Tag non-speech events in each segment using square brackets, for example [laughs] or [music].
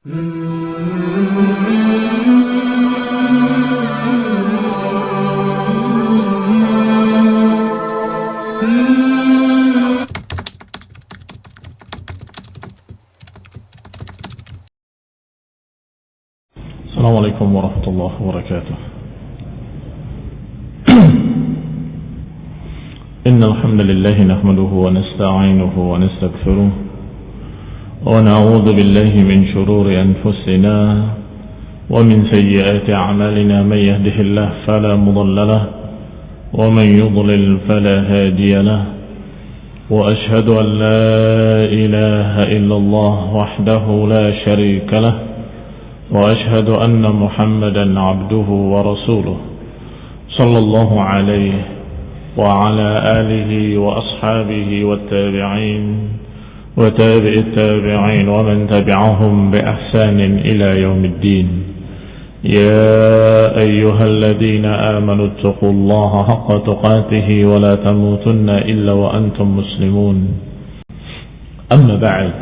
السلام عليكم ورحمة الله وبركاته. [clears throat] إن الحمد لله نحمده ونستعينه ونستغفره. ونعوذ بالله من شرور أنفسنا ومن سيئات أعمالنا من يهده الله فلا مضل له ومن يضلل فلا هادي له وأشهد أن لا إله إلا الله وحده لا شريك له وأشهد أن محمدا عبده ورسوله صلى الله عليه وعلى آله وأصحابه والتابعين وتابع التابعين ومن تبعهم بأحسان إلى يوم الدين. يا أيها الذين آمنوا اتقوا الله حق تقاته ولا تموتن إلا وأنتم مسلمون. أما بعد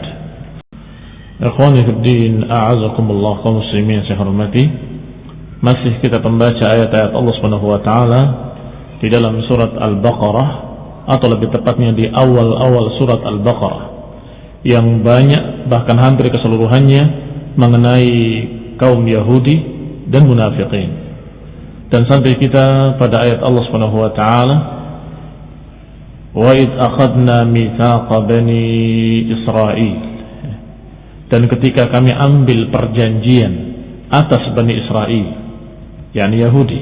إخواني في الدين أعزكم الله كمسلمين سحرمتي masih kita pembaca ayat-ayat Allah Subhanahu wa taala di dalam surat Al-Baqarah atau lebih أول أول سورة البقرة. Yang banyak bahkan hampir keseluruhannya mengenai kaum Yahudi dan munafikin. Dan sampai kita pada ayat Allah Subhanahu wa taala id akhadna bani dan ketika kami ambil perjanjian atas Bani Israel yakni Yahudi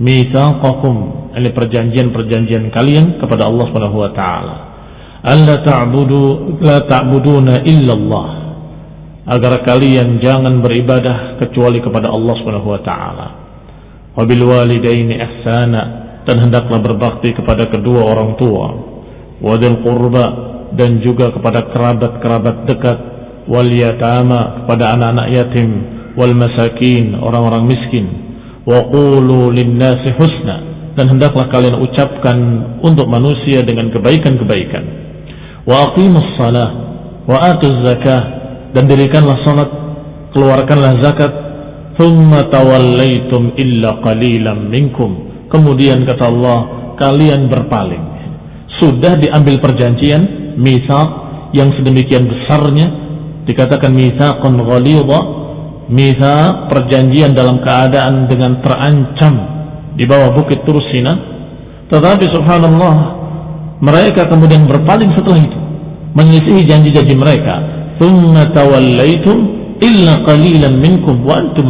mitsaqakum ini perjanjian-perjanjian kalian kepada Allah Subhanahu wa taala alla ta'budu la ta'buduna illa Allah agar kalian jangan beribadah kecuali kepada Allah Subhanahu wa taala. Wa walidaini ihsana dan hendaklah berbakti kepada kedua orang tua. Wa dzil qurba dan juga kepada kerabat-kerabat dekat. Wal yatama kepada anak-anak yatim. Wal masakin orang-orang miskin. Wa qulu husna dan hendaklah kalian ucapkan untuk manusia dengan kebaikan-kebaikan wa aqimus salah wa atuz zakah dan dirikanlah salat keluarkanlah zakat thumma tawallaitum illa qalilan minkum. Kemudian kata Allah kalian berpaling. Sudah diambil perjanjian misal yang sedemikian besarnya dikatakan mitsaqun ghalidha mitsaq perjanjian dalam keadaan dengan terancam di bawah bukit Tursina. Tetapi subhanallah mereka kemudian berpaling setelah itu menyisihi janji-janji mereka. Illa minkum wa antum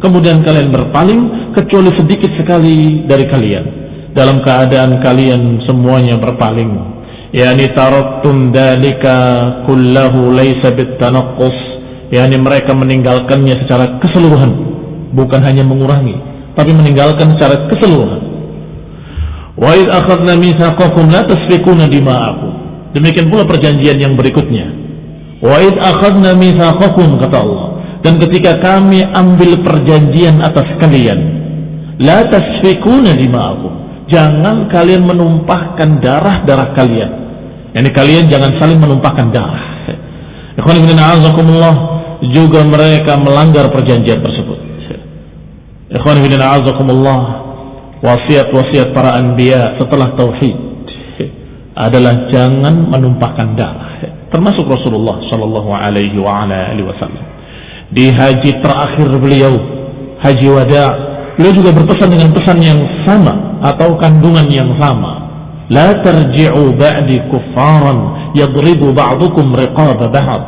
kemudian kalian berpaling kecuali sedikit sekali dari kalian. Dalam keadaan kalian semuanya berpaling. Yani taraktum dalika kullahu laysa bitanaqqus yani mereka meninggalkannya secara keseluruhan. Bukan hanya mengurangi tapi meninggalkan secara keseluruhan. Wa id akhadna mitsaqakum la tasfikuna dima'akum demikian pula perjanjian yang berikutnya. Wa id akhadna mitsaqakum kata Allah. Dan ketika kami ambil perjanjian atas kalian la tasfikuna dima'akum. Jangan kalian menumpahkan darah-darah kalian. Yani kalian jangan saling menumpahkan darah. Ikhwan ibn a'azakumullah juga mereka melanggar perjanjian tersebut. Ikhwan ibn a'azakumullah wasiat-wasiat para anbiya setelah tauhid adalah jangan menumpahkan darah. Termasuk Rasulullah Shallallahu Alaihi Wasallam. Di haji terakhir beliau haji wada beliau juga berpesan dengan pesan yang sama atau kandungan yang sama. La tarji'u ba'di kuffaran yadribu ba'dukum riqaba ba'd.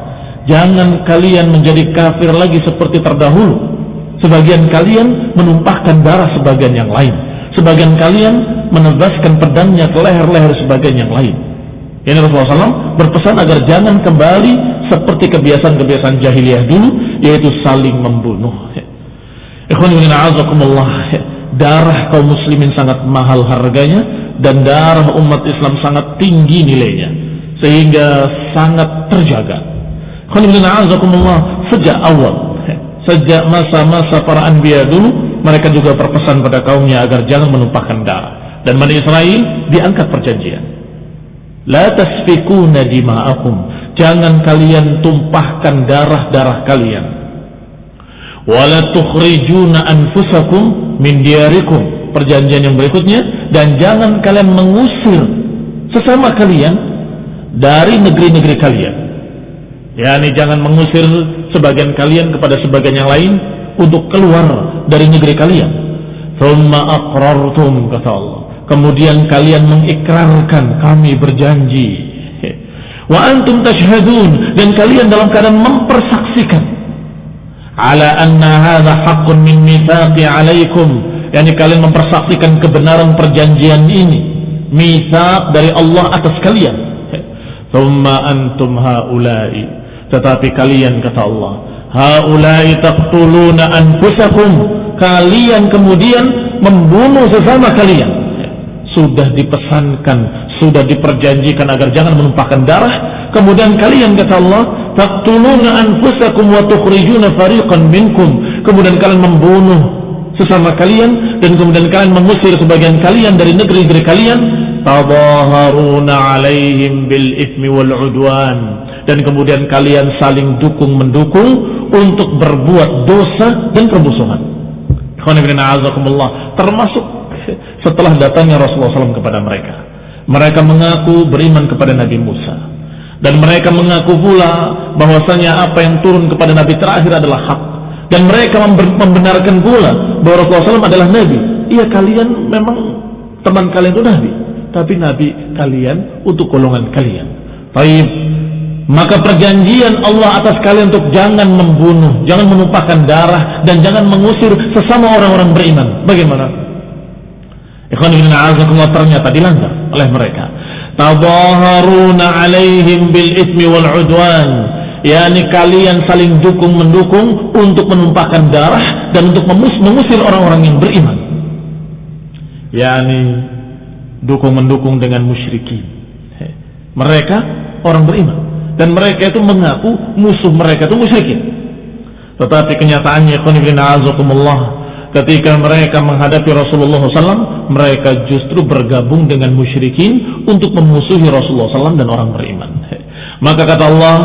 Jangan kalian menjadi kafir lagi seperti terdahulu. Sebagian kalian menumpahkan darah sebagian yang lain. Sebagian kalian menebaskan pedangnya ke leher-leher sebagian yang lain. Ini Rasulullah SAW berpesan agar jangan kembali seperti kebiasaan-kebiasaan jahiliyah dulu yaitu saling membunuh. Darah kaum muslimin sangat mahal harganya dan darah umat Islam sangat tinggi nilainya sehingga sangat terjaga. sejak awal sejak masa-masa para anbiya dulu mereka juga berpesan pada kaumnya agar jangan menumpahkan darah dan Bani Israel diangkat perjanjian. La tasfikuna dima'akum. Jangan kalian tumpahkan darah-darah kalian. Wala tukhrijuna anfusakum min diyarikum. Perjanjian yang berikutnya. Dan jangan kalian mengusir sesama kalian dari negeri-negeri kalian. Yakni jangan mengusir sebagian kalian kepada sebagian yang lain untuk keluar dari negeri kalian. Thumma aqrartum kata Allah kemudian kalian mengikrarkan kami berjanji. Wa antum tashhadun. Dan kalian dalam keadaan mempersaksikan. Ala anna hadha haqqun min mitsaqi alaikum. Yakni kalian mempersaksikan kebenaran perjanjian ini. Mitsaq dari Allah atas kalian. Thumma antum haula'i. Tetapi kalian kata Allah haula'i taqtuluna anfusakum. Kalian kemudian membunuh sesama kalian sudah dipesankan sudah diperjanjikan agar jangan menumpahkan darah. Kemudian kalian kata Allah taqtuluna anfusakum wa tukhrijuna fariqan minkum. Kemudian kalian membunuh sesama kalian dan kemudian kalian mengusir sebagian kalian dari negeri-negeri kalian. Tadaharuna alaihim bil ismi wal udwan. Dan kemudian kalian saling dukung mendukung untuk berbuat dosa dan permusuhan. Termasuk setelah datangnya Rasulullah SAW kepada mereka. Mereka mengaku beriman kepada Nabi Musa. Dan mereka mengaku pula bahwasanya apa yang turun kepada Nabi terakhir adalah hak. Dan mereka membenarkan pula bahwa Rasulullah SAW adalah Nabi. Iya kalian memang teman kalian itu Nabi. Tapi Nabi kalian untuk golongan kalian. Taib. Maka perjanjian Allah atas kalian untuk jangan membunuh, jangan menumpahkan darah dan jangan mengusir sesama orang-orang beriman. Bagaimana? Ternyata dilanggar oleh mereka. Tabaharuna alaihim bil ismi wal udwan. yakni kalian saling dukung mendukung untuk menumpahkan darah dan untuk mengusir orang-orang yang beriman. yakni dukung mendukung dengan musyrikin. Mereka orang beriman dan mereka itu mengaku musuh mereka itu musyrikin. Tetapi kenyataannya ketika mereka menghadapi Rasulullah SAW mereka justru bergabung dengan musyrikin untuk memusuhi Rasulullah SAW dan orang beriman. Maka kata Allah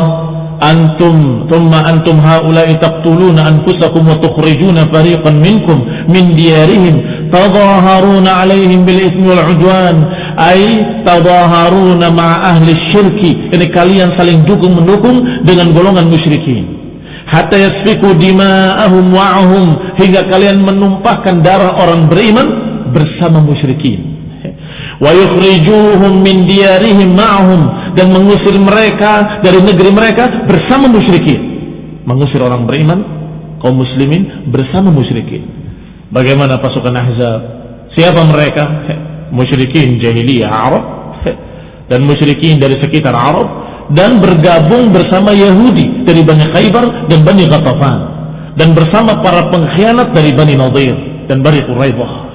antum thumma antum haula'i taqtuluna anfusakum wa tukhrijuna fariqan minkum min diyarihim tadaharuna alaihim bil ismi wal udwan. Ay tadaharuna ma'a ahli syirki. Ini kalian saling dukung mendukung dengan golongan musyrikin. Hatta yasfiku dima'ahum wa'ahum. Hingga kalian menumpahkan darah orang beriman bersama musyrikin. Wa yukhrijuhum min diyarihim ma'ahum. Dan mengusir mereka dari negeri mereka bersama musyrikin. Mengusir orang beriman kaum muslimin bersama musyrikin. Bagaimana pasukan ahzab? Siapa mereka? Musyrikin jahiliyah Arab. Dan musyrikin dari sekitar Arab. Dan bergabung bersama Yahudi dari Bani Khaybar dan Bani Ghatafan. Dan bersama para pengkhianat dari Bani Nadir dan Bani Quraidah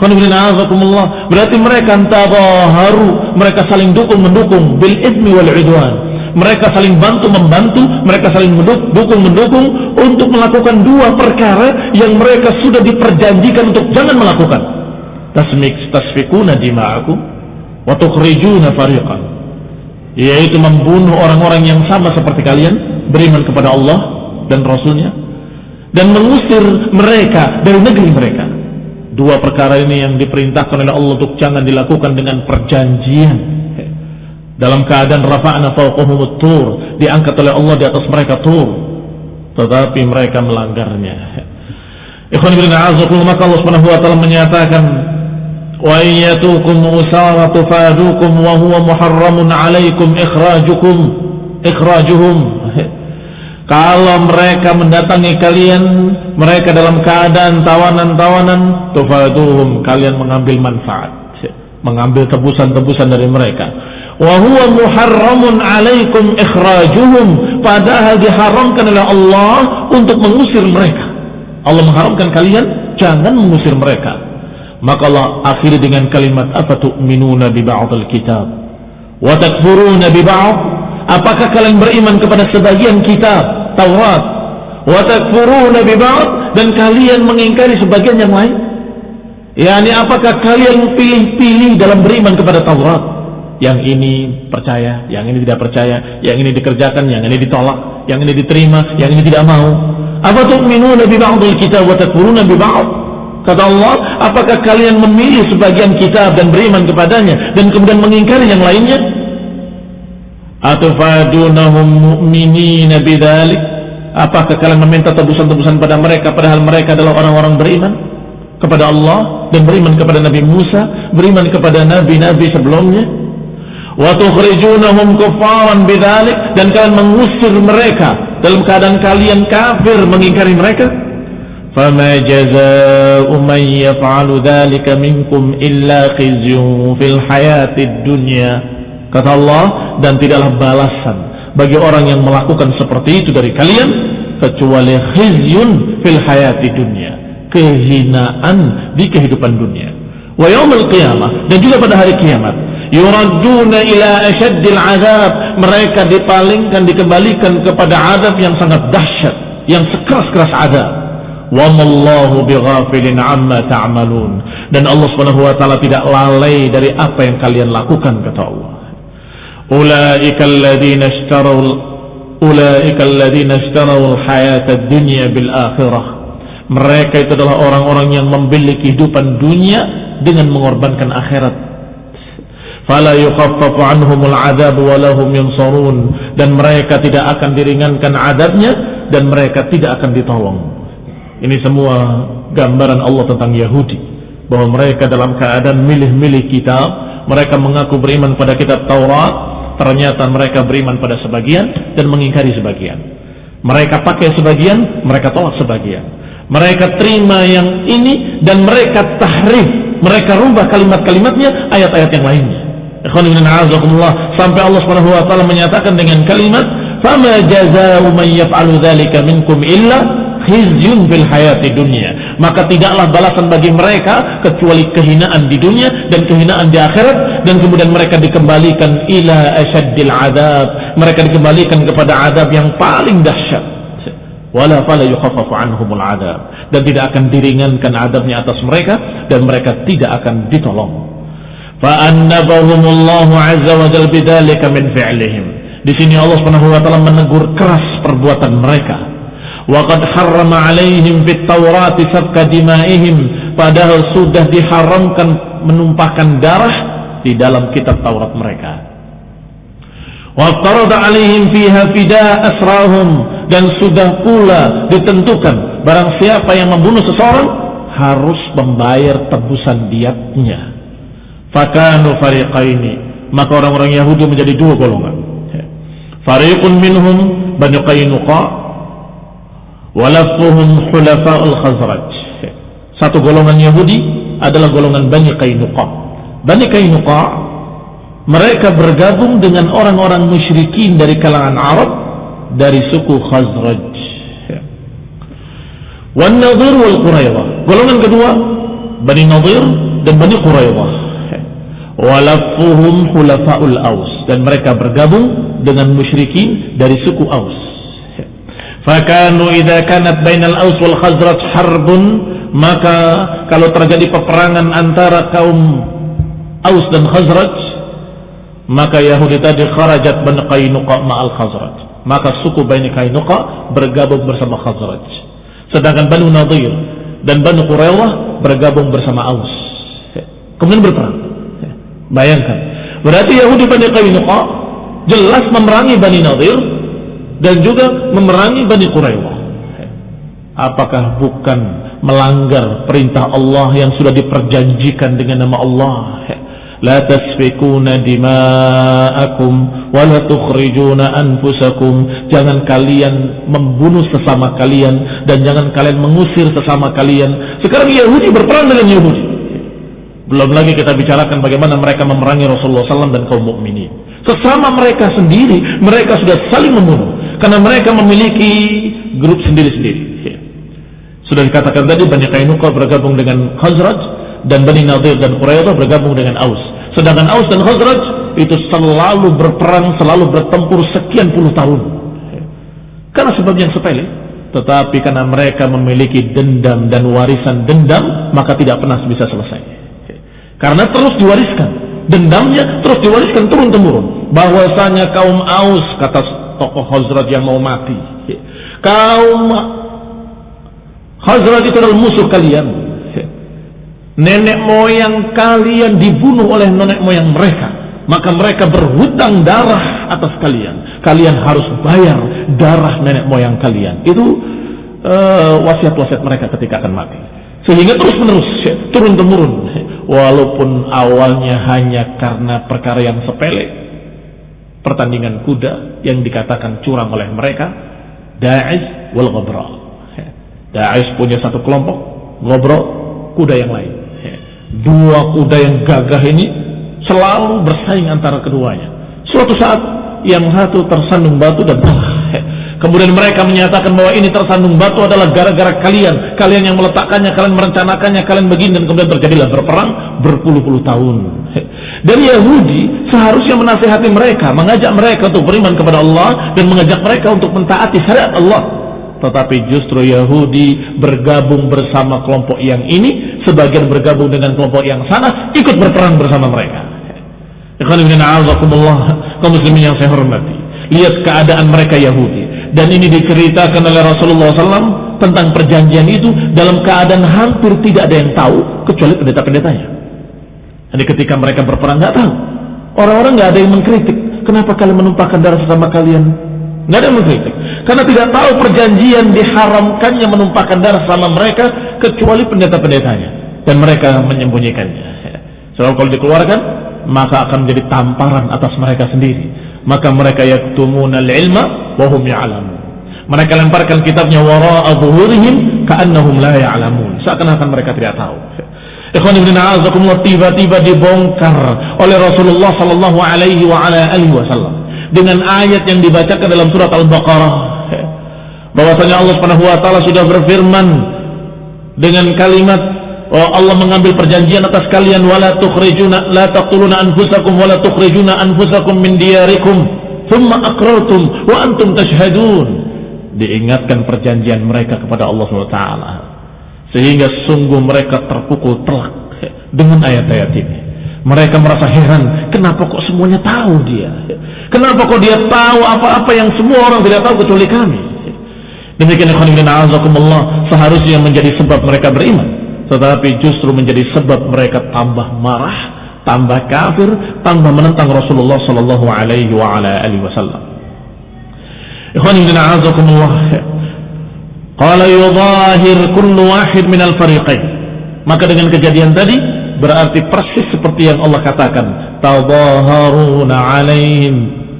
berarti mereka tabaharu mereka saling dukung mendukung bil ismi wal udwan. Mereka saling bantu membantu mereka saling mendukung mendukung untuk melakukan dua perkara yang mereka sudah diperjanjikan untuk jangan melakukan. Tasmik tasfikuna dima'akum wa tukhrijuna fariqan. Yaitu membunuh orang-orang yang sama seperti kalian beriman kepada Allah dan Rasulnya dan mengusir mereka dari negeri mereka Dua perkara ini yang diperintahkan oleh Allah untuk jangan dilakukan dengan perjanjian. Dalam keadaan rafa'na fawqahumut tur, diangkat oleh Allah di atas mereka tur. Tetapi mereka melanggarnya. Ikhwan ibn a'azukum maka Allah Subhanahu wa taala menyatakan wa iyyatukum usara tufadukum wa huwa muharramun alaikum ikhrajukum ikhrajuhum kalau mereka mendatangi kalian mereka dalam keadaan tawanan-tawanan tufaduhum kalian mengambil manfaat mengambil tebusan-tebusan dari mereka. Wa huwa muharramun alaikum ikhrajuhum padahal diharamkan oleh Allah untuk mengusir mereka. Allah mengharamkan kalian jangan mengusir mereka. Maka Allah akhiri dengan kalimat apa tu'minuna bi ba'dil kitab? Wa takfuruna bi ba'd? Apakah kalian beriman kepada sebagian kitab Taurat wa takfuruna bi dan kalian mengingkari sebagian yang lain yakni apakah kalian pilih-pilih dalam beriman kepada Taurat Yang ini percaya, yang ini tidak percaya, yang ini dikerjakan, yang ini ditolak, yang ini diterima, yang ini tidak mau. Apa tu'minuna bi ba'dil kitab wa takfuruna bi ba'd? Kata Allah, apakah kalian memilih sebagian kitab dan beriman kepadanya dan kemudian mengingkari yang lainnya? Atufadunahum mu'minina bidzalik? Apakah kalian meminta tebusan-tebusan pada mereka padahal mereka adalah orang-orang beriman kepada Allah dan beriman kepada Nabi Musa, beriman kepada nabi-nabi sebelumnya? Wa tukhrijunahum kuffaran bidzalik dan kalian mengusir mereka dalam keadaan kalian kafir mengingkari mereka? Fama jazaa'u man yaf'alu dzalika minkum illa khizyun fil hayatid dunya. Kata Allah dan tidaklah balasan bagi orang yang melakukan seperti itu dari kalian kecuali khizyun fil hayati dunia kehinaan di kehidupan dunia. Wa yaumil qiyamah dan juga pada hari kiamat yuraduna ila asyaddil azab mereka dipalingkan dikembalikan kepada azab yang sangat dahsyat yang sekeras-keras azab. Mallahu bighafilin amma ta'malun dan Allah Subhanahu wa taala tidak lalai dari apa yang kalian lakukan kata Allah أولئك الذين اشتروا أولئك الذين اشتروا الحياة الدنيا بالآخرة mereka itu adalah orang-orang yang membeli kehidupan dunia dengan mengorbankan akhirat fala yukhaffafu anhumul adab wa lahum yunsarun dan mereka tidak akan diringankan adabnya dan mereka tidak akan ditolong ini semua gambaran Allah tentang Yahudi bahwa mereka dalam keadaan milih-milih kitab mereka mengaku beriman pada kitab Taurat ternyata mereka beriman pada sebagian dan mengingkari sebagian. Mereka pakai sebagian, mereka tolak sebagian. Mereka terima yang ini dan mereka tahrif, mereka rubah kalimat-kalimatnya ayat-ayat yang lainnya. Sampai Allah Subhanahu wa taala menyatakan dengan kalimat, "Fama jazaa'u man yaf'alu dzalika minkum illa khizyun fil hayati dunya." maka tidaklah balasan bagi mereka kecuali kehinaan di dunia dan kehinaan di akhirat dan kemudian mereka dikembalikan ila asyaddil adab. Mereka dikembalikan kepada adab yang paling dahsyat. Wala fala yukhaffafu anhumul adab. Dan tidak akan diringankan adabnya atas mereka dan mereka tidak akan ditolong. Fa annabahumullahu azza wa jalla bidzalika min fi'lihim. Di sini Allah Subhanahu wa taala menegur keras perbuatan mereka. Waqad harrama alaihim fit Taurati sabka dimaihim. Padahal sudah diharamkan menumpahkan darah di dalam kitab Taurat mereka. Waqtarada alaihim fiha fida asrahum dan sudah pula ditentukan barang siapa yang membunuh seseorang harus membayar tebusan diatnya. Fakanu fariqaini maka orang-orang Yahudi menjadi dua golongan. Fariqun minhum Bani Qainuqa walafuhum hulafa'ul khazraj satu golongan Yahudi adalah golongan Bani Qainuqa Bani Qainuqa mereka bergabung dengan orang-orang musyrikin dari kalangan Arab dari suku Khazraj. Wan Nadir wal Quraidah golongan kedua Bani Nadir dan Bani Quraidah walafuhum hulafa'ul Aus. Dan mereka bergabung dengan musyrikin dari suku Aus. Fakanu idza kanat bainal Aus wal Khazraj harbun. Maka kalau terjadi peperangan antara kaum Aus dan Khazraj maka Yahudi tadi kharajat Bani Qainuqa ma'al Khazraj. Maka suku Bani Qainuqa bergabung bersama Khazraj. Sedangkan Bani Nadir dan Bani Quraidah bergabung bersama Aus. Kemudian berperang. Bayangkan. Berarti Yahudi Bani Qainuqa jelas memerangi Bani Nadir dan juga memerangi Bani Quraidah. Apakah bukan melanggar perintah Allah yang sudah diperjanjikan dengan nama Allah? Tasfikuna dima'akum wa la tukhrijuna anfusakum. Jangan kalian membunuh sesama kalian dan jangan kalian mengusir sesama kalian. Sekarang Yahudi berperang dengan Yahudi. Belum lagi kita bicarakan bagaimana mereka memerangi Rasulullah SAW dan kaum mukminin. Sesama mereka sendiri, mereka sudah saling membunuh karena mereka memiliki grup sendiri-sendiri. Sudah dikatakan tadi Bani Qainuqa bergabung dengan Khazraj dan Bani Nadir dan Quraidah bergabung dengan Aus. Sedangkan Aus dan Khazraj itu selalu berperang, selalu bertempur sekian puluh tahun. Karena sebab yang sepele, tetapi karena mereka memiliki dendam dan warisan dendam, maka tidak pernah bisa selesai. Karena terus diwariskan Dendamnya terus diwariskan turun temurun. Bahwasanya kaum Aus kata tokoh Hazrat yang mau mati. Kaum Hazrat itu adalah musuh kalian. Nenek moyang kalian dibunuh oleh nenek moyang mereka. Maka mereka berhutang darah atas kalian. Kalian harus bayar darah nenek moyang kalian. Itu uh, wasiat-wasiat mereka ketika akan mati. Sehingga terus menerus turun temurun. Walaupun awalnya hanya karena perkara yang sepele. Pertandingan kuda yang dikatakan curang oleh mereka. Da'ish wal Ghabra. Da'ish punya satu kelompok. Ghabra kuda yang lain. Dua kuda yang gagah ini selalu bersaing antara keduanya. Suatu saat yang satu tersandung batu dan kalah. Kemudian mereka menyatakan bahwa ini tersandung batu adalah gara-gara kalian. Kalian yang meletakkannya, kalian merencanakannya, kalian begini dan kemudian terjadilah berperang berpuluh-puluh tahun. Dan Yahudi seharusnya menasihati mereka, mengajak mereka untuk beriman kepada Allah dan mengajak mereka untuk mentaati syariat Allah. Tetapi justru Yahudi bergabung bersama kelompok yang ini, sebagian bergabung dengan kelompok yang sana, ikut berperang bersama mereka. Kaum muslimin yang saya hormati. Lihat keadaan mereka Yahudi dan ini diceritakan oleh Rasulullah SAW tentang perjanjian itu dalam keadaan hampir tidak ada yang tahu kecuali pendeta-pendetanya. Jadi ketika mereka berperang nggak tahu, orang-orang nggak ada yang mengkritik. Kenapa kalian menumpahkan darah sesama kalian? Nggak ada yang mengkritik. Karena tidak tahu perjanjian diharamkannya menumpahkan darah sama mereka kecuali pendeta-pendetanya dan mereka menyembunyikannya. Sebab kalau dikeluarkan maka akan menjadi tamparan atas mereka sendiri. Maka mereka yaktumunal ilma wahum ya'lamun. Mereka lemparkan kitabnya wara'a zuhurihim ka'annahum la ya'lamun. Seakan-akan mereka tidak tahu. Ikhwan ibn a'azakumullah tiba-tiba dibongkar oleh Rasulullah sallallahu alaihi wa ala alihi wasallam dengan ayat yang dibacakan dalam surat Al-Baqarah bahwasanya Allah Subhanahu wa taala sudah berfirman dengan kalimat oh Allah mengambil perjanjian atas kalian wala tukhrijuna la taqtuluna anfusakum wala tukhrijuna anfusakum min diyarikum Thumma akrartum wa antum tashhadun. Diingatkan perjanjian mereka kepada Allah SWT. Sehingga sungguh mereka terpukul telak dengan ayat-ayat ini. Mereka merasa heran, kenapa kok semuanya tahu dia? Kenapa kok dia tahu apa-apa yang semua orang tidak tahu kecuali kami? Demikian Allah seharusnya menjadi sebab mereka beriman, tetapi justru menjadi sebab mereka tambah marah tambah kafir, tambah menentang Rasulullah sallallahu alaihi wasallam. Qala yudhahir kullu wahid min al-fariqain. Maka dengan kejadian tadi berarti persis seperti yang Allah katakan, tadhaharuna alaihim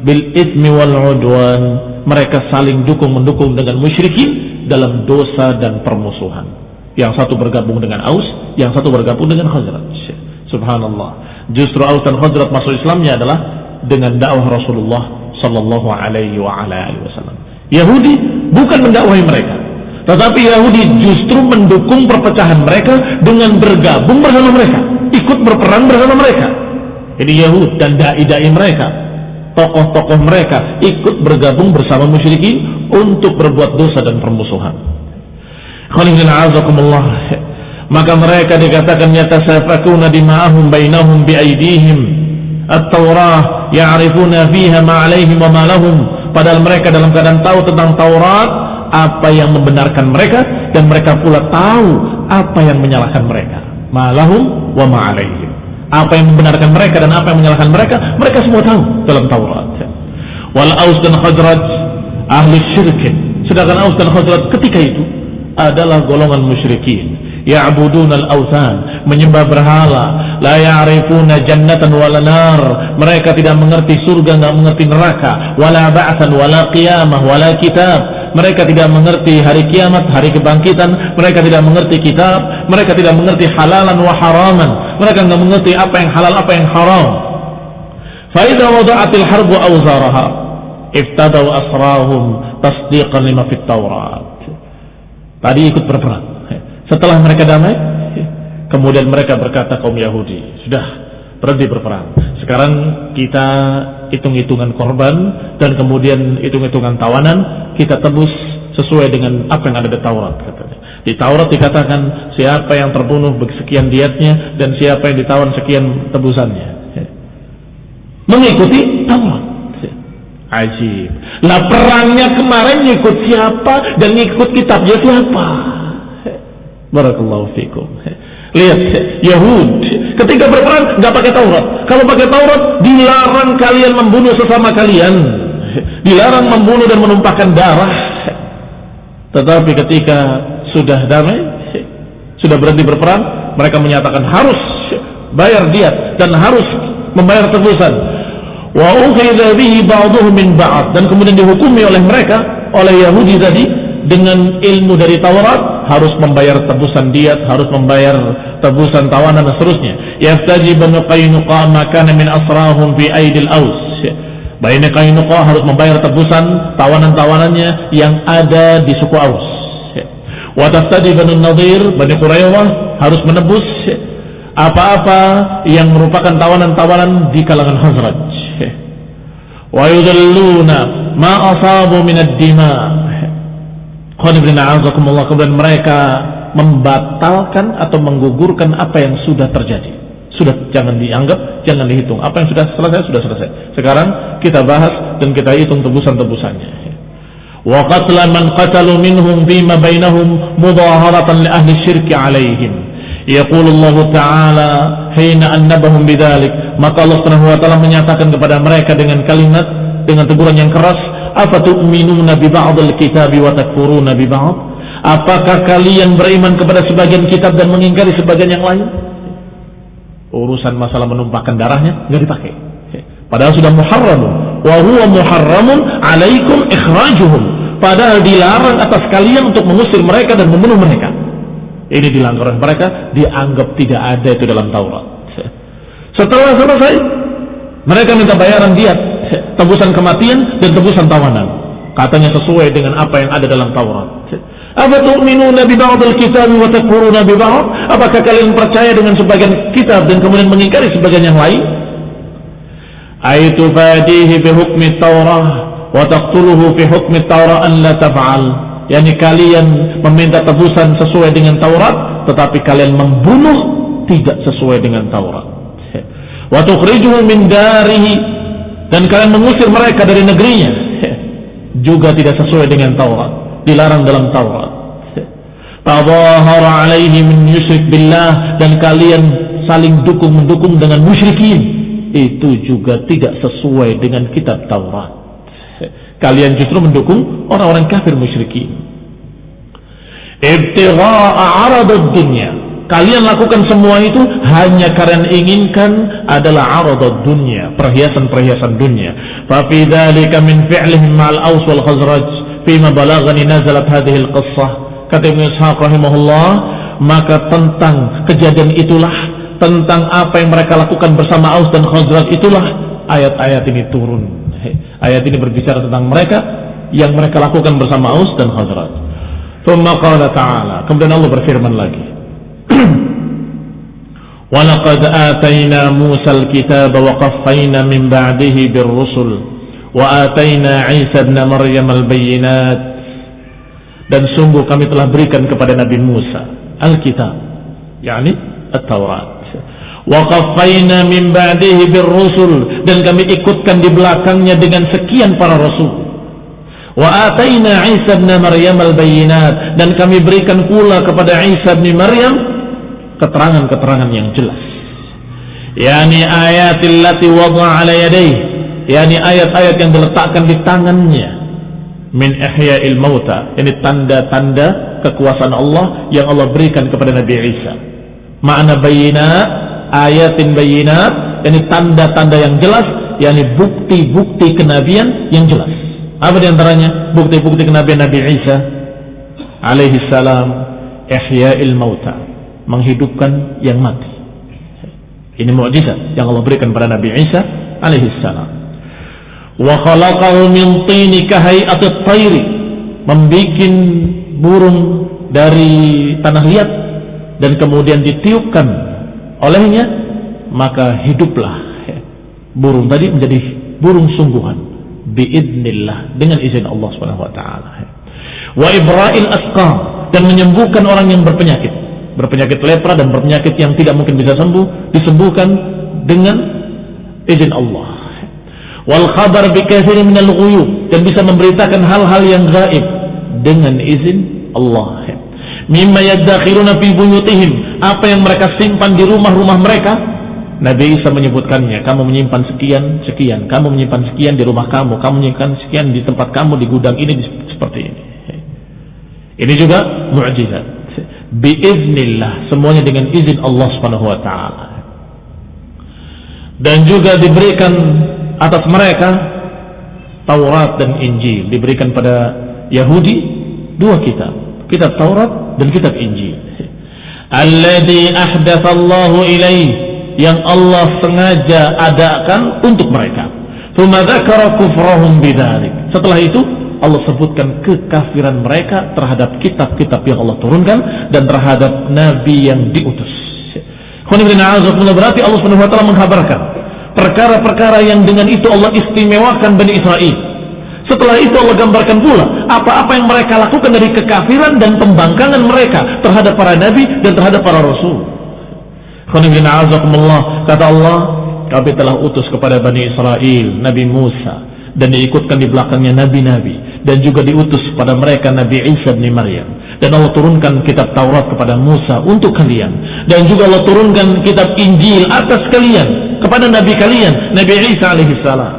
bil ithmi wal udwan. Mereka saling dukung mendukung dengan musyrikin dalam dosa dan permusuhan. Yang satu bergabung dengan Aus, yang satu bergabung dengan Khazraj. Subhanallah. Justru Aus dan Khazraj masuk Islamnya adalah dengan dakwah Rasulullah sallallahu alaihi wasallam. Yahudi bukan mendakwahi mereka, tetapi Yahudi justru mendukung perpecahan mereka dengan bergabung bersama mereka, ikut berperang bersama mereka. Jadi Yahud dan dai-dai mereka, tokoh-tokoh mereka ikut bergabung bersama musyrikin untuk berbuat dosa dan permusuhan. Maka mereka dikatakan yatasafakuna dima'ahum bainahum biaidihim. At-taurah ya'rifuna fiha ma alaihim wa ma lahum padahal mereka dalam keadaan tahu tentang Taurat apa yang membenarkan mereka dan mereka pula tahu apa yang menyalahkan mereka. Ma lahum wa ma alaihim apa yang membenarkan mereka dan apa yang menyalahkan mereka mereka semua tahu dalam Taurat. Wal aus dan khazraj ahli syirkin sedangkan aus dan khazraj ketika itu adalah golongan musyrikin. Ya'budun al-awthan menyembah berhala. La ya'rifuna jannatan wala nar. Mereka tidak mengerti surga tidak mengerti neraka. Wala ba'than wala qiyamah wala kitab. Mereka tidak mengerti hari kiamat hari kebangkitan. Mereka tidak mengerti kitab. Mereka tidak mengerti halalan wa haraman mereka tidak mengerti apa yang halal apa yang haram fa idza wada'atil harbu awzaraha iftadaw asrahum tasdiqan lima fit taurat tadi ikut berperang setelah mereka damai, kemudian mereka berkata kaum Yahudi, sudah berhenti berperang. Sekarang kita hitung-hitungan korban dan kemudian hitung-hitungan tawanan, kita tebus sesuai dengan apa yang ada di Taurat. Di Taurat dikatakan siapa yang terbunuh sekian dietnya dan siapa yang ditawan sekian tebusannya. mengikuti Taurat. Ajib. Lah perangnya kemarin ikut siapa dan ikut kitabnya siapa? Barakallahu fikum. Lihat Yahud ketika berperang nggak pakai Taurat. Kalau pakai Taurat dilarang kalian membunuh sesama kalian. Dilarang membunuh dan menumpahkan darah. Tetapi ketika sudah damai, sudah berhenti berperang, mereka menyatakan harus bayar diat dan harus membayar tebusan. Wa min ba'd dan kemudian dihukumi oleh mereka oleh Yahudi tadi dengan ilmu dari Taurat harus membayar tebusan diat, harus membayar tebusan tawanan dan seterusnya. Yaftaji banu Qainuqa makana min asrahum fi aidil aus. Bani Qainuqa harus membayar tebusan tawanan-tawanannya yang ada di suku Aus. Wa taftadi banu Nadir, Bani Quraidah harus menebus apa-apa yang merupakan tawanan-tawanan di kalangan Hazraj. Wa yudalluna ma asabu min ad-dima' kemudian mereka membatalkan atau menggugurkan apa yang sudah terjadi. Sudah jangan dianggap, jangan dihitung. Apa yang sudah selesai sudah selesai. Sekarang kita bahas dan kita hitung tebusan-tebusannya. Man qatalu minhum bima bainahum mudaharatan li ahli syirki alaihim. Yaqulu Allah Ta'ala hina annabahum bidzalik. Maka Allah Subhanahu wa taala menyatakan kepada mereka dengan kalimat dengan teguran yang keras bi ba'dil kitabi wa takfuruna? Apakah kalian beriman kepada sebagian kitab dan mengingkari sebagian yang lain? Urusan masalah menumpahkan darahnya nggak dipakai. Padahal sudah muharram. Wa huwa muharramun alaikum ikhrajuhum. Padahal dilarang atas kalian untuk mengusir mereka dan membunuh mereka. Ini dilanggar oleh mereka, dianggap tidak ada itu dalam Taurat. Setelah selesai, mereka minta bayaran diat tebusan kematian dan tebusan tawanan. Katanya sesuai dengan apa yang ada dalam Taurat. Apa tu'minuna bi ba'dil kitab wa takfuruna bi ba'd? Apakah kalian percaya dengan sebagian kitab dan kemudian mengingkari sebagian yang lain? Bi hukmi Taurah wa taqtuluhu fi hukmi Taurah an la taf'al. Yani kalian meminta tebusan sesuai dengan Taurat tetapi kalian membunuh tidak sesuai dengan Taurat. Wa tukhrijuhu min darihi dan kalian mengusir mereka dari negerinya juga tidak sesuai dengan Taurat dilarang dalam Taurat tadahara alaihi min yusyrik billah dan kalian saling dukung mendukung dengan musyrikin itu juga tidak sesuai dengan kitab Taurat kalian justru mendukung orang-orang kafir musyrikin ibtigha'a dunya Kalian lakukan semua itu hanya karena inginkan adalah aradad dunia, perhiasan-perhiasan dunia. Fa fi min fi'lihim ma'al Aus wal Khazraj fima balaghani nazalat hadhihi al-qissah. Kata Ibnu Ishaq rahimahullah, maka tentang kejadian itulah tentang apa yang mereka lakukan bersama Aus dan Khazraj itulah ayat-ayat ini turun. Ayat ini berbicara tentang mereka yang mereka lakukan bersama Aus dan Khazraj. ثم قال تعالى kemudian Allah berfirman lagi ولقد آتينا موسى الكتاب وقفينا من بعده بالرسل وآتينا عيسى ابن مريم البينات dan sungguh kami telah berikan kepada Nabi Musa Alkitab yakni At-Taurat wa qaffayna min ba'dihi birrusul. Dan kami ikutkan di belakangnya dengan sekian para rasul. Wa ataina Isa ibn Maryam al-bayyinat. Dan kami berikan pula kepada Isa bin Maryam keterangan-keterangan yang jelas. Yakni ayatil lati wada'a ala yakni ayat-ayat yang diletakkan di tangannya. Min ihya'il mauta. Ini tanda-tanda kekuasaan Allah yang Allah berikan kepada Nabi Isa. Makna bayinat ayatin bayinat ini tanda-tanda yang jelas yakni bukti-bukti kenabian yang jelas apa di antaranya bukti-bukti kenabian Nabi Isa alaihi salam ihya'il mauta menghidupkan yang mati. Ini mukjizat yang Allah berikan pada Nabi Isa alaihi salam. Wa khalaqahu min tini kahayati tayri membikin burung dari tanah liat dan kemudian ditiupkan olehnya maka hiduplah burung tadi menjadi burung sungguhan biidnillah dengan izin Allah Subhanahu wa taala. Wa ibra'il asqam dan menyembuhkan orang yang berpenyakit. Berpenyakit lepra dan berpenyakit yang tidak mungkin bisa sembuh disembuhkan dengan izin Allah wal khabar bi katsirin minal dan bisa memberitakan hal-hal yang gaib dengan izin Allah mimma yadakhiruna fi buyutihim. Apa yang mereka simpan di rumah-rumah mereka? Nabi Isa menyebutkannya kamu menyimpan sekian sekian. Kamu menyimpan sekian di rumah kamu. Kamu menyimpan sekian di tempat kamu di gudang ini seperti ini. Ini juga mukjizat. Biiznillah. Semuanya dengan izin Allah Subhanahu wa taala. Dan juga diberikan atas mereka Taurat dan Injil. Diberikan pada Yahudi dua kitab kitab Taurat dan kitab Injil. Alladhi ahdatsallahu ilaih yang Allah sengaja adakan untuk mereka. Thumma dzakara kufrahum setelah itu Allah sebutkan kekafiran mereka terhadap kitab-kitab yang Allah turunkan dan terhadap nabi yang diutus. Berarti Allah Subhanahu wa taala menghabarkan perkara-perkara yang dengan itu Allah istimewakan Bani Israel setelah itu Allah gambarkan pula apa-apa yang mereka lakukan dari kekafiran dan pembangkangan mereka terhadap para nabi dan terhadap para rasul. Kata Allah, kami telah utus kepada Bani Israel Nabi Musa dan diikutkan di belakangnya nabi-nabi dan juga diutus kepada mereka Nabi Isa bin Maryam. Dan Allah turunkan kitab Taurat kepada Musa untuk kalian. Dan juga Allah turunkan kitab Injil atas kalian kepada nabi kalian Nabi Isa alaihissalam.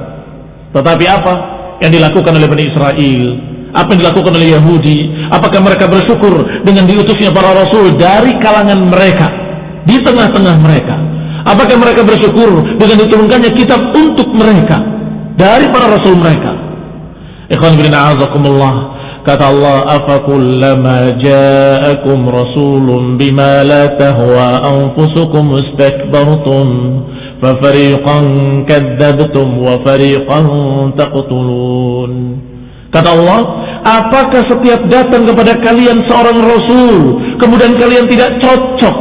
Tetapi apa yang dilakukan oleh Bani Israel apa yang dilakukan oleh Yahudi apakah mereka bersyukur dengan diutusnya para rasul dari kalangan mereka di tengah-tengah mereka? Apakah mereka bersyukur dengan diturunkannya kitab untuk mereka dari para rasul mereka? Ikhwan bin a'azakumullah. Kata Allah afakullama ja'akum rasulun bima la tahwa anfusukum istakbartum ففريقا كذبتم وفريقا تقتلون Kata Allah, apakah setiap datang kepada kalian seorang Rasul, kemudian kalian tidak cocok,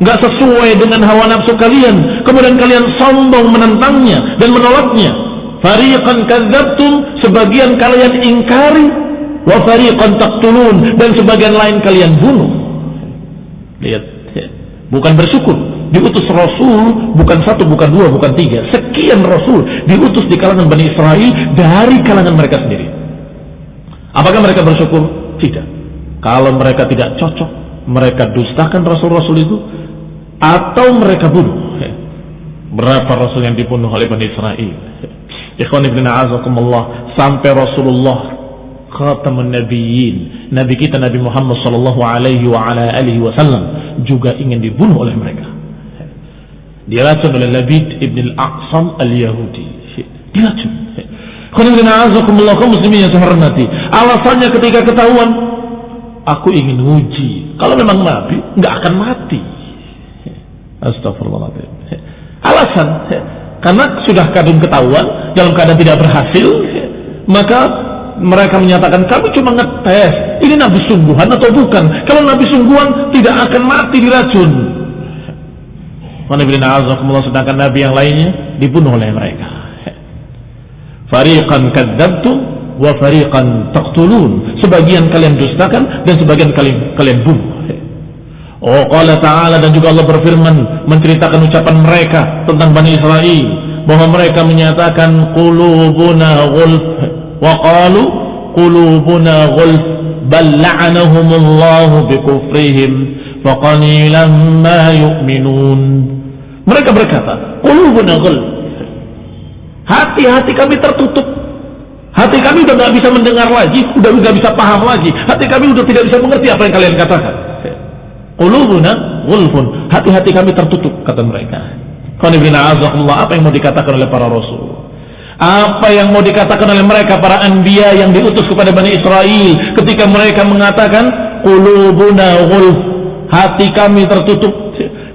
nggak sesuai dengan hawa nafsu kalian, kemudian kalian sombong menentangnya dan menolaknya. Fariqan kadzabtum, sebagian kalian ingkari, wa fariqan taqtulun dan sebagian lain kalian bunuh. Lihat, bukan bersyukur, diutus Rasul bukan satu, bukan dua, bukan tiga. Sekian Rasul diutus di kalangan Bani Israel dari kalangan mereka sendiri. Apakah mereka bersyukur? tidak. Kalau mereka tidak cocok mereka dustakan Rasul-Rasul itu atau mereka bunuh. Berapa Rasul yang dibunuh oleh Bani Israel? Ikhwan Ibn A'azakumullah sampai Rasulullah khatamun nabiyyin Nabi kita Nabi Muhammad sallallahu alaihi wa ala alihi wasallam juga ingin dibunuh oleh mereka diracun oleh Labid ibn al-Aqsam al-Yahudi. Diracun muslimin yang saya hormati alasannya ketika ketahuan aku ingin uji kalau memang Nabi nggak akan mati. Astagfirullahaladzim alasan karena sudah kadung ketahuan dalam keadaan tidak berhasil maka mereka menyatakan kami cuma ngetes ini nabi sungguhan atau bukan? Kalau nabi sungguhan tidak akan mati diracun sedangkan nabi yang lainnya dibunuh oleh mereka. Fariqan kadzabtum wa fariqan taqtulun. Sebagian kalian dustakan dan sebagian kalian kalian bunuh. Oh qala ta'ala dan juga Allah berfirman menceritakan ucapan mereka tentang Bani Israel bahwa mereka menyatakan qulubuna ghulf wa qalu qulubuna ghulf bal la'anahumullahu bikufrihim faqalilan ma yu'minun mereka berkata, "Qulubuna Hati-hati kami tertutup. Hati kami udah nggak bisa mendengar lagi, udah nggak bisa paham lagi. Hati kami udah tidak bisa mengerti apa yang kalian katakan. Qulubuna ghulfun. Hati-hati kami tertutup kata mereka. apa yang mau dikatakan oleh para rasul? Apa yang mau dikatakan oleh mereka para anbiya yang diutus kepada Bani Israel ketika mereka mengatakan qulubuna ghulf. Hati kami tertutup.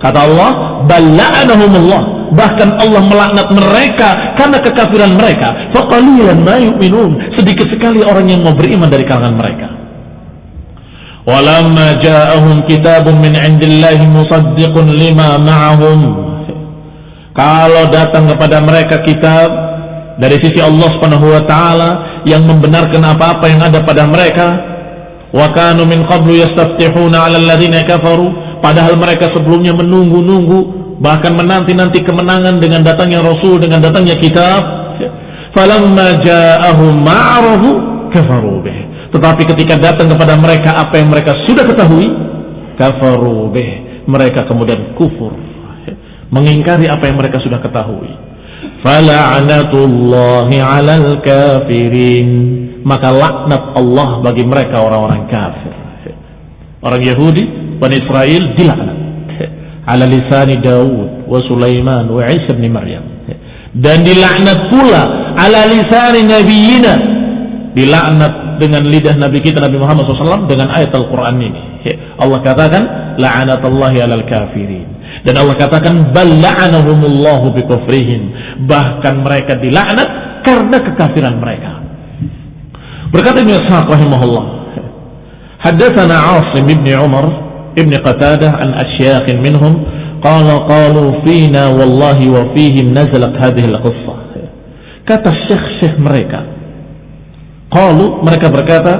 Kata Allah, bala'anahumullah bahkan Allah melaknat mereka karena kekafiran mereka. Faqalilan ma sedikit sekali orang yang mau beriman dari kalangan mereka. Walamma ja'ahum kitabun min indillahi musaddiqun lima ma'ahum. Kalau datang kepada mereka kitab dari sisi Allah Subhanahu wa taala yang membenarkan apa-apa yang ada pada mereka wa kanu min qablu yastaftihuna 'ala alladziina kafaru Padahal mereka sebelumnya menunggu-nunggu bahkan menanti-nanti kemenangan dengan datangnya Rasul dengan datangnya kitab Falamma ja'ahum. Tetapi ketika datang kepada mereka apa yang mereka sudah ketahui. Mereka kemudian kufur. Mengingkari apa yang mereka sudah ketahui. 'alal kafirin. Maka laknat Allah bagi mereka orang-orang kafir. Orang Yahudi, Bani Israel dilaknat ala lisani Daud wa Sulaiman wa Isa bin Maryam. Dan dilaknat pula ala lisani nabiyina. Dilaknat dengan lidah Nabi kita Nabi Muhammad SAW dengan ayat Al-Quran ini. Allah katakan la'anatallahi alal kafirin. Dan Allah katakan bal la'anahumullahu bikufrihim. Bahkan mereka dilaknat karena kekafiran mereka. Berkata Ibn Ishaq rahimahullah haddathana Asim ibn Umar ابن قتادة عن أشياخ منهم قال قالوا فينا والله وفيهم نزلت هذه القصة Kata syekh-syekh mereka. Qalu mereka berkata,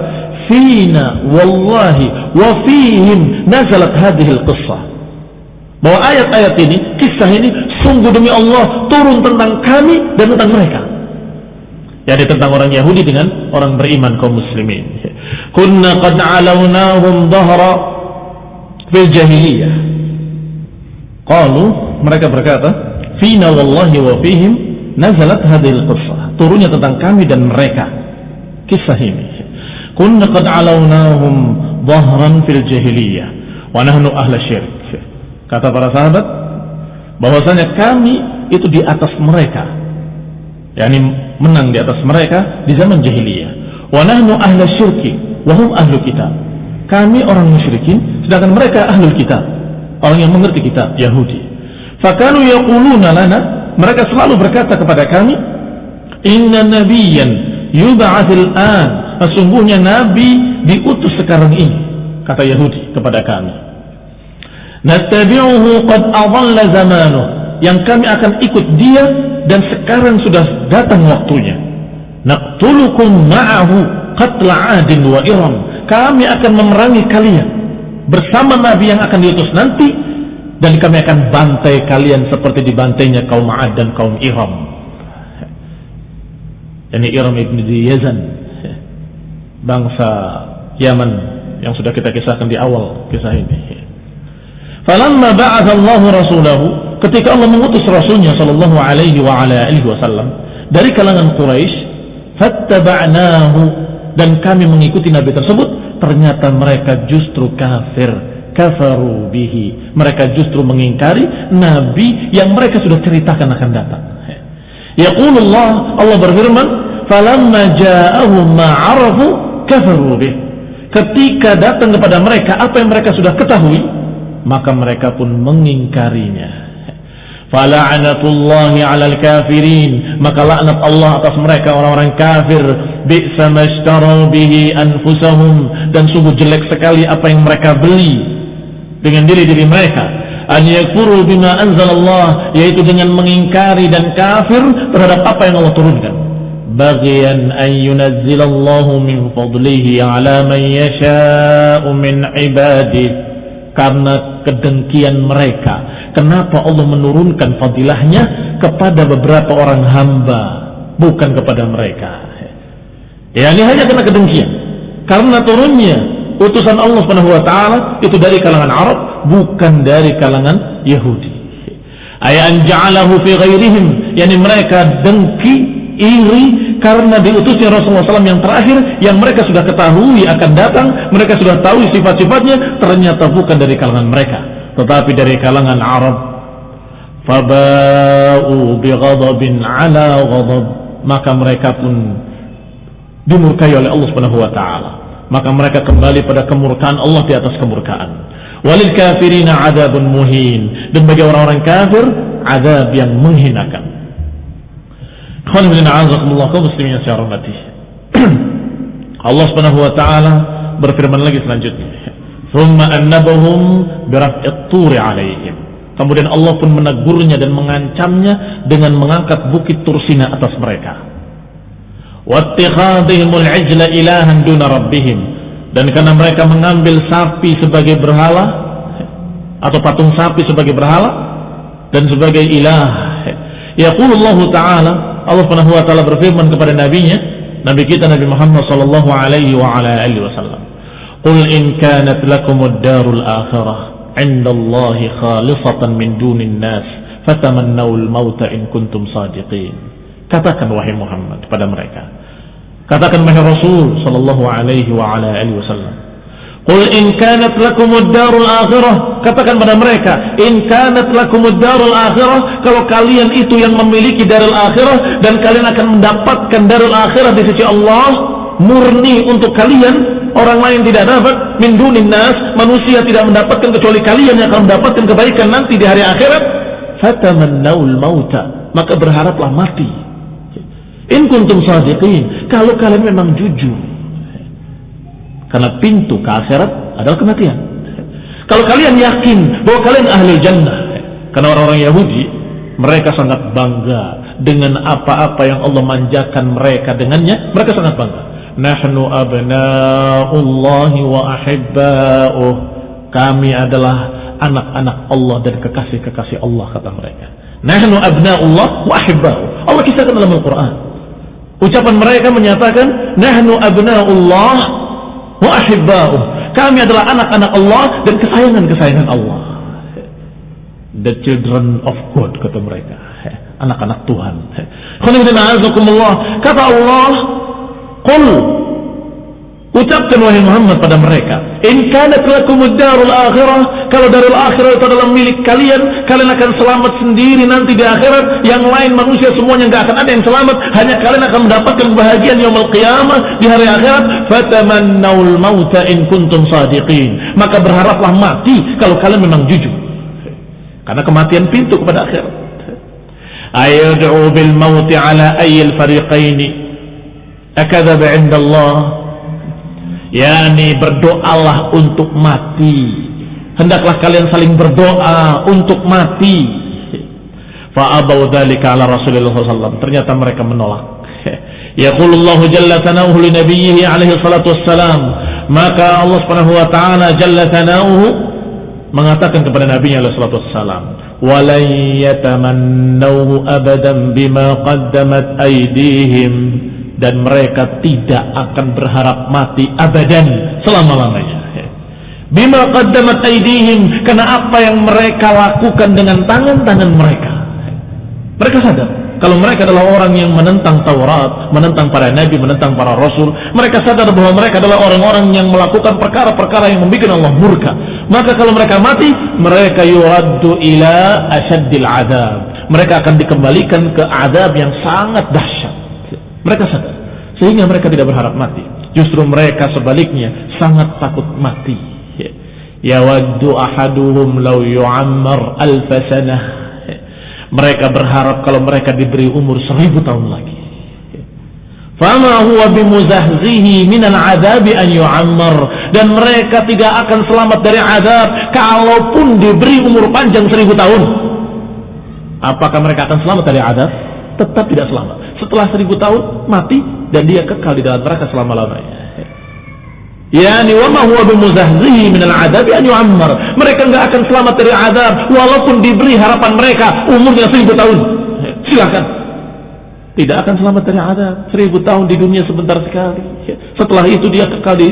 "Fina wallahi wa fihim nazalat hadhihi al-qissah." Bahwa ayat-ayat ini, kisah ini sungguh demi Allah turun tentang kami dan tentang mereka. Jadi tentang orang Yahudi dengan orang beriman kaum muslimin. Kunna qad alawnahum dhahra fil jahiliyah. Qalu mereka berkata, "Fina wallahi wa fihim nazalat hadil qissah. Turunnya tentang kami dan mereka. Kisah ini. Kunna qad alawnahum dhahran fil jahiliyah wa nahnu ahla syirk. Kata para sahabat bahwasanya kami itu di atas mereka. Yakni menang di atas mereka di zaman jahiliyah. Wa nahnu ahla syirki wa hum ahlu kitab kami orang musyrikin sedangkan mereka ahlu kitab. Orang yang mengerti kitab Yahudi. Fakanu yaquluna lana mereka selalu berkata kepada kami inna nabiyan yub'atsil an. Sesungguhnya nabi diutus sekarang ini kata Yahudi kepada kami. Nattabi'uhu qad adalla zamanuh. Yang kami akan ikut dia dan sekarang sudah datang waktunya. Naqtulukum ma'ahu qatla adin wa iram kami akan memerangi kalian bersama nabi yang akan diutus nanti dan kami akan bantai kalian seperti dibantainya kaum Ad dan kaum Iram. Ini Iram ibn Yazan, bangsa Yaman yang sudah kita kisahkan di awal kisah ini. Falamma ba'atha Allah rasulahu ketika Allah mengutus rasulnya sallallahu alaihi wa ala alihi wasallam dari kalangan Quraisy fattaba'nahu dan kami mengikuti nabi tersebut ternyata mereka justru kafir kafaru bihi. Mereka justru mengingkari nabi yang mereka sudah ceritakan akan datang. Yaqulullah Allah berfirman, "Falamma ja'ahum ma 'arafu kafaru bih." Ketika datang kepada mereka apa yang mereka sudah ketahui, maka mereka pun mengingkarinya. Fala'anatullahi 'alal kafirin, maka laknat Allah atas mereka orang-orang kafir. Bi'sa mashtaru bihi anfusahum. Dan sungguh jelek sekali apa yang mereka beli dengan diri-diri mereka. An yakfuru bima anzalallah yaitu dengan mengingkari dan kafir terhadap apa yang Allah turunkan. Bagian an yunazzilallahu min fadlihi ala man yasha'u min ibadih karena kedengkian mereka kenapa Allah menurunkan fadilahnya kepada beberapa orang hamba bukan kepada mereka? Ya ini hanya karena kedengkian. Karena turunnya utusan Allah Subhanahu wa taala itu dari kalangan Arab bukan dari kalangan Yahudi. Ayan ja'alahu fi ghairihim yakni mereka dengki iri karena diutusnya Rasulullah SAW yang terakhir yang mereka sudah ketahui akan datang mereka sudah tahu sifat-sifatnya ternyata bukan dari kalangan mereka tetapi dari kalangan Arab faba'u bighadabin ala ghadab maka mereka pun dimurkai oleh Allah Subhanahu wa taala maka mereka kembali pada kemurkaan Allah di atas kemurkaan. Walil kafirina adabun muhin dan bagi orang-orang kafir adab yang menghinakan. muslimin [clears throat] Allah Subhanahu wa taala berfirman lagi selanjutnya. Thumma annabahum biraf'it turi alaihim. Kemudian Allah pun menegurnya dan mengancamnya dengan mengangkat bukit Tursina atas mereka ilahan dan karena mereka mengambil sapi sebagai berhala atau patung sapi sebagai berhala dan sebagai ilah yaqulullah ta'ala Allah Subhanahu wa taala berfirman kepada nabinya, nabi kita Nabi Muhammad sallallahu alaihi wa ala alihi wasallam. Qul in kanat lakumud darul akhirah 'inda Allah khalisatan min dunin nas fatamannawul mauta in kuntum sadiqin. Katakan wahai Muhammad kepada mereka. Katakan wahai Rasul sallallahu alaihi wa ala alihi wasallam. Qul in kanat lakumud darul akhirah katakan pada mereka in kanat lakumud darul akhirah kalau kalian itu yang memiliki darul akhirah dan kalian akan mendapatkan darul akhirah di sisi Allah murni untuk kalian orang lain tidak dapat. Min dunin nas manusia tidak mendapatkan kecuali kalian yang akan mendapatkan kebaikan nanti di hari akhirat. Fatamannaul mauta. Maka berharaplah mati. In kuntum sadiqin. Kalau kalian memang jujur. Karena pintu ke akhirat adalah kematian. Kalau kalian yakin bahwa kalian ahli jannah, karena orang-orang Yahudi mereka sangat bangga dengan apa-apa yang Allah manjakan mereka dengannya, mereka sangat bangga. Nahnu abna'ullahi wa ahibba'uh. Kami adalah anak-anak Allah dan kekasih-kekasih Allah kata mereka. Nahnu abna'ullah wa ahibba'uh. Allah kisahkan dalam Al-Quran. Ucapan mereka menyatakan Nahnu abna'ullah wa ahibba'u. Kami adalah anak-anak Allah dan kesayangan-kesayangan Allah. The children of God kata mereka. Anak-anak Tuhan. Kata Allah, Qul Ucapkan wahai Muhammad pada mereka, "In kanat lakumud akhirah," kalau darul akhirah itu adalah milik kalian, kalian akan selamat sendiri nanti di akhirat. Yang lain manusia semuanya nggak akan ada yang selamat, hanya kalian akan mendapatkan kebahagiaan yaumul qiyamah di hari akhirat. Fatamannaul mauta in kuntum sadiqin. Maka berharaplah mati kalau kalian memang jujur. Karena kematian pintu kepada akhirat. Ayad'u bil mauti ala ayyil fariqaini akadzab 'inda Allah yakni berdoalah untuk mati. Hendaklah kalian saling berdoa untuk mati. Fa'abau dzalika ala Rasulullah SAW ternyata mereka menolak. [laughs] Yaqulullahu jalla tanahu li nabiyhi alaihi salatu wassalam. Maka Allah Subhanahu wa taala jalla tanahu mengatakan kepada Nabi alaihi salatu wassalam walan abadan bima qaddamat aydihim dan mereka tidak akan berharap mati abadan selama-lamanya. Bima qaddamat aydihim karena apa yang mereka lakukan dengan tangan-tangan mereka. Mereka sadar kalau mereka adalah orang yang menentang Taurat, menentang para nabi, menentang para rasul, mereka sadar bahwa mereka adalah orang-orang yang melakukan perkara-perkara yang membuat Allah murka. Maka kalau mereka mati, mereka yuraddu ila asyaddil adab. Mereka akan dikembalikan ke adab yang sangat dahsyat. Mereka sadar. Sehingga mereka tidak berharap mati. Justru mereka sebaliknya sangat takut mati. Ya waddu ahaduhum law yu'ammar alfasanah. Mereka berharap kalau mereka diberi umur seribu tahun lagi. Fama huwa bimuzahzihi minal adabi an yu'ammar. Dan mereka tidak akan selamat dari adab kalaupun diberi umur panjang seribu tahun. Apakah mereka akan selamat dari adab? Tetap tidak selamat setelah seribu tahun mati dan dia kekal di dalam neraka selama-lamanya. Yani wa ma huwa bimuzahzihi min al-'adabi an yu'ammar. Mereka enggak akan selamat dari azab walaupun diberi harapan mereka umurnya seribu tahun. Silakan. Tidak akan selamat dari azab. Seribu tahun di dunia sebentar sekali. Setelah itu dia kekal di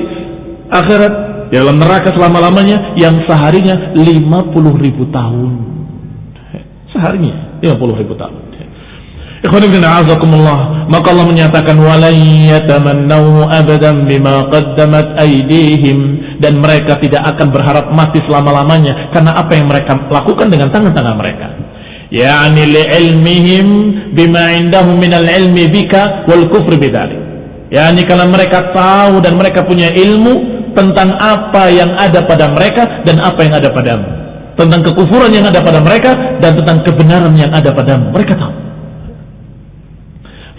akhirat dalam neraka selama-lamanya yang seharinya 50 ribu tahun. Seharinya 50 ribu tahun. Maka Allah menyatakan abadan bima qaddamat aydihim dan mereka tidak akan berharap mati selama-lamanya karena apa yang mereka lakukan dengan tangan-tangan mereka. Yani li'ilmihim bima indahum minal ilmi bika wal kufri bidzalik. Yani kalau mereka tahu dan mereka punya ilmu tentang apa yang ada pada mereka dan apa yang ada padamu. Tentang kekufuran yang ada pada mereka dan tentang kebenaran yang ada padamu. Mereka tahu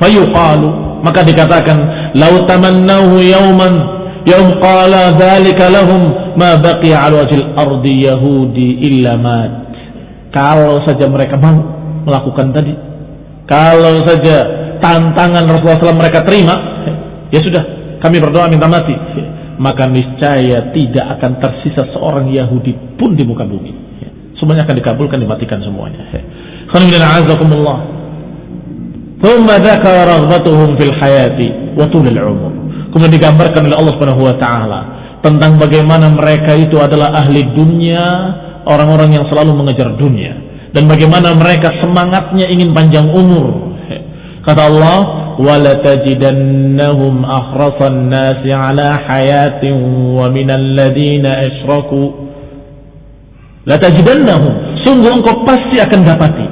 fayuqalu. Maka dikatakan lau tamannahu yauman yaum qala dzalika lahum ma baqiya ala wajhil ardi yahudi illa mat. Kalau saja mereka mau melakukan tadi kalau saja tantangan Rasulullah SAW mereka terima ya sudah kami berdoa minta mati. Maka niscaya tidak akan tersisa seorang Yahudi pun di muka bumi. Semuanya akan dikabulkan dimatikan semuanya Thumma dzakara raghbatuhum fil hayati wa tulil umur. Kemudian digambarkan oleh Allah Subhanahu wa taala tentang bagaimana mereka itu adalah ahli dunia, orang-orang yang selalu mengejar dunia dan bagaimana mereka semangatnya ingin panjang umur. Kata Allah, وَلَتَجِدَنَّهُمْ أَحْرَصَ النَّاسِ عَلَى حَيَاةٍ وَمِنَ الَّذِينَ أَشْرَكُوا لَتَجِدَنَّهُمْ Sungguh engkau pasti akan dapati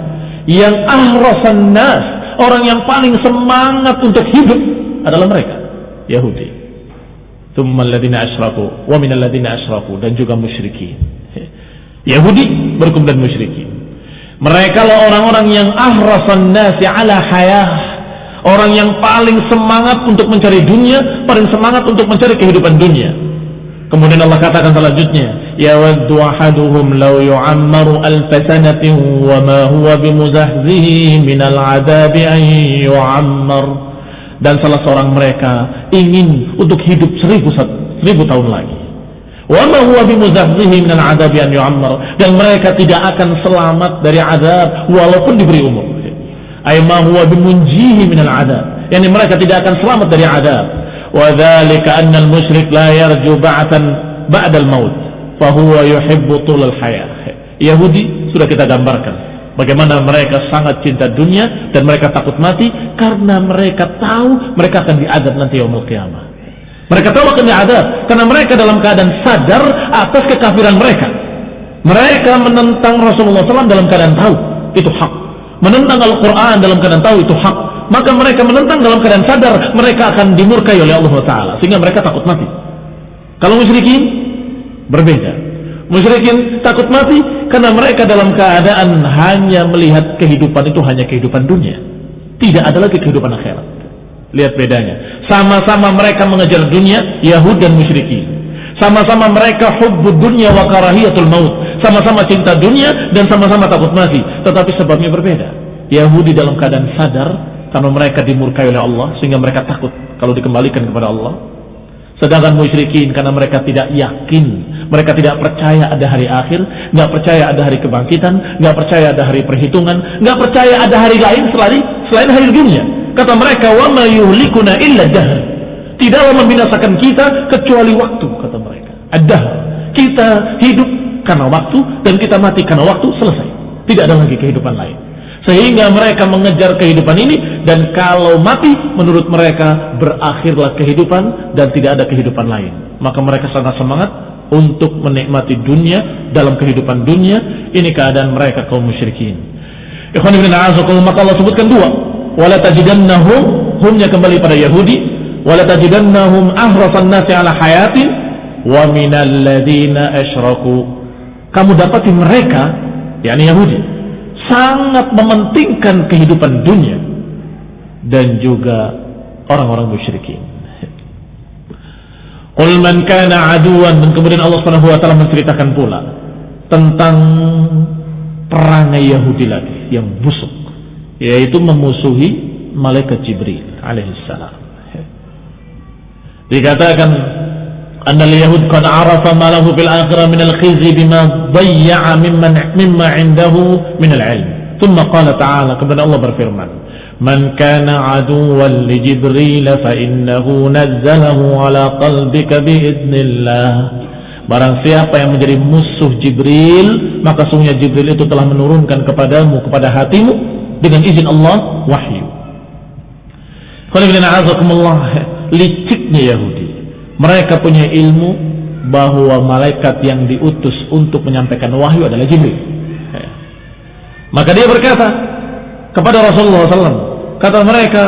yang ahrasan nas, orang yang paling semangat untuk hidup adalah mereka, Yahudi. Dan juga musyrikin. Yahudi berkumpul dan musyrikin. Mereka lah orang-orang yang ahrasan nasi ala hayah. Orang yang paling semangat untuk mencari dunia, paling semangat untuk mencari kehidupan dunia. Kemudian Allah katakan selanjutnya, يود أحدهم لو يعمر ألف سنة وما هو بمزهزه من العذاب أن يعمر dan salah seorang mereka ingin untuk hidup seribu, seribu tahun lagi وما هو بمزهزه من العذاب أن يعمر dan mereka tidak akan selamat dari azab walaupun diberi umur ay ma huwa bimunjihi min al-adab yani mereka tidak akan selamat dari azab وذلك أن المشرك لا يرجو بعثا بعد الموت fahuwa yuhibbu tulal hayah. Yahudi sudah kita gambarkan bagaimana mereka sangat cinta dunia dan mereka takut mati karena mereka tahu mereka akan diadab nanti yaumul qiyamah. Mereka tahu akan diadab karena mereka dalam keadaan sadar atas kekafiran mereka. Mereka menentang Rasulullah SAW dalam keadaan tahu itu hak. Menentang Al-Quran dalam keadaan tahu itu hak. Maka mereka menentang dalam keadaan sadar mereka akan dimurkai oleh Allah Taala sehingga mereka takut mati. Kalau musyrikin berbeda. Musyrikin takut mati karena mereka dalam keadaan hanya melihat kehidupan itu hanya kehidupan dunia. Tidak ada lagi kehidupan akhirat. Lihat bedanya. Sama-sama mereka mengejar dunia, Yahud dan musyrikin. Sama-sama mereka hubbud dunia wa karahiyatul maut. Sama-sama cinta dunia dan sama-sama takut mati. Tetapi sebabnya berbeda. Yahudi dalam keadaan sadar karena mereka dimurkai oleh Allah sehingga mereka takut kalau dikembalikan kepada Allah Sedangkan musyrikin karena mereka tidak yakin, mereka tidak percaya ada hari akhir, nggak percaya ada hari kebangkitan, nggak percaya ada hari perhitungan, nggak percaya ada hari lain selain selain hari dunia. Kata mereka, "Wa ma yuhlikuna illa dahr." Tidaklah membinasakan kita kecuali waktu, kata mereka. Ada kita hidup karena waktu dan kita mati karena waktu selesai. Tidak ada lagi kehidupan lain. Sehingga mereka mengejar kehidupan ini dan kalau mati menurut mereka berakhirlah kehidupan dan tidak ada kehidupan lain. Maka mereka sangat semangat untuk menikmati dunia dalam kehidupan dunia. Ini keadaan mereka kaum musyrikin. Ikhwan ibn a'azakullah maka Allah sebutkan dua. Wala tajidannahum humnya kembali pada Yahudi. Wala tajidannahum ahrasan nasi ala hayatin wa minal ladina asyraku. Kamu dapati mereka, yakni Yahudi, sangat mementingkan kehidupan dunia dan juga orang-orang musyrikin. [laughs] Qul man kana aduan dan kemudian Allah Subhanahu wa taala menceritakan pula tentang perangai Yahudi lagi yang busuk yaitu memusuhi malaikat Jibril alaihissalam. [laughs] Dikatakan أن اليهود قد عرف ما له في الآخرة من الخزي بما ضيع ممن مما عنده من العلم ثم قال تعالى kepada Allah berfirman من كان عدوا لجبريل فإنه نزله على قلبك بإذن الله Barang siapa yang menjadi musuh Jibril Maka sungguhnya Jibril itu telah menurunkan kepadamu Kepada hatimu Dengan izin Allah Wahyu Liciknya Yahudi mereka punya ilmu bahwa malaikat yang diutus untuk menyampaikan wahyu adalah Jibril. Ya. Maka dia berkata kepada Rasulullah SAW, kata mereka,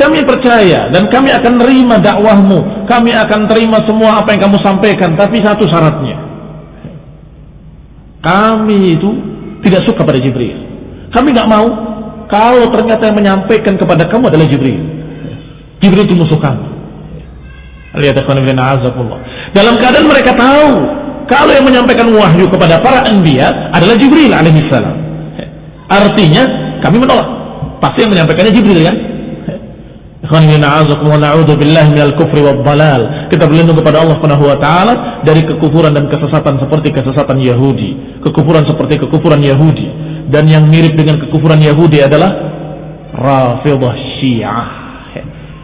kami percaya dan kami akan terima dakwahmu, kami akan terima semua apa yang kamu sampaikan, tapi satu syaratnya. Kami itu tidak suka pada Jibril. Kami nggak mau kalau ternyata yang menyampaikan kepada kamu adalah Jibril. Jibril itu musuh kami. Dalam keadaan mereka tahu kalau yang menyampaikan wahyu kepada para anbiya adalah Jibril alaihissalam. Artinya kami menolak. Pasti yang menyampaikannya Jibril kan? Kita berlindung kepada Allah Subhanahu wa taala dari kekufuran dan kesesatan seperti kesesatan Yahudi, kekufuran seperti kekufuran Yahudi dan yang mirip dengan kekufuran Yahudi adalah Rafidhah Syiah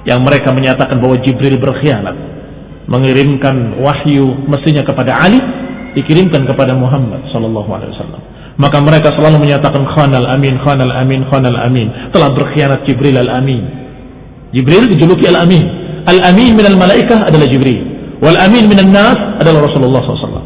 yang mereka menyatakan bahwa Jibril berkhianat mengirimkan wahyu mestinya kepada Ali dikirimkan kepada Muhammad sallallahu alaihi wasallam. Maka mereka selalu menyatakan khanal amin khanal amin khanal amin. Telah berkhianat Jibril al amin Jibril dijuluki al amin al amin minal malaikah adalah Jibril. Wal amin minan nas adalah Rasulullah SAW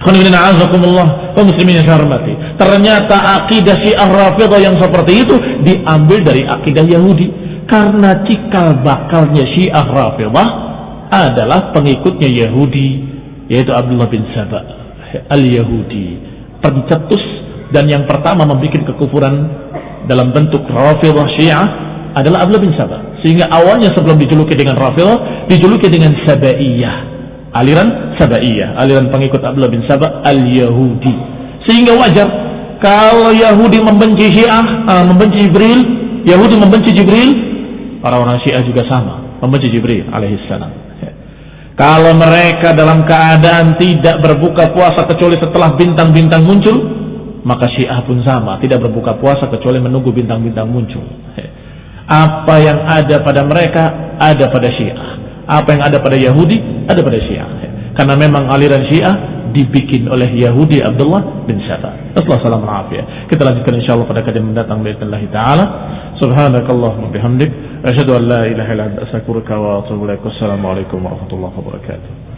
kaum muslimin yang hormati ternyata akidah syiah rafidah yang seperti itu diambil dari akidah Yahudi karena cikal bakalnya syiah rafidah adalah pengikutnya Yahudi yaitu Abdullah bin Sabah al-Yahudi pencetus dan yang pertama membuat kekufuran dalam bentuk Rafidah Syiah adalah Abdullah bin Sabah. Sehingga awalnya sebelum dijuluki dengan Rafidah, dijuluki dengan Sabaiyah. Aliran Sabaiyah, aliran pengikut Abdullah bin Sabah al-Yahudi. Sehingga wajar kalau Yahudi membenci Syiah, uh, membenci Jibril, Yahudi membenci Jibril, orang-orang Syiah juga sama, membenci Jibril alaihissalam. Kalau mereka dalam keadaan tidak berbuka puasa kecuali setelah bintang-bintang muncul, maka Syiah pun sama, tidak berbuka puasa kecuali menunggu bintang-bintang muncul. Apa yang ada pada mereka ada pada Syiah. Apa yang ada pada Yahudi ada pada Syiah. Karena memang aliran Syiah dibikin oleh Yahudi Abdullah bin Saba. Assalamualaikum warahmatullahi Kita lanjutkan insyaallah pada kajian mendatang باذن taala. Subhanakallahumma bihamdik أشهد أن لا إله إلا أنت أستغفرك وأتوب إليك. والسلام عليكم ورحمة الله وبركاته.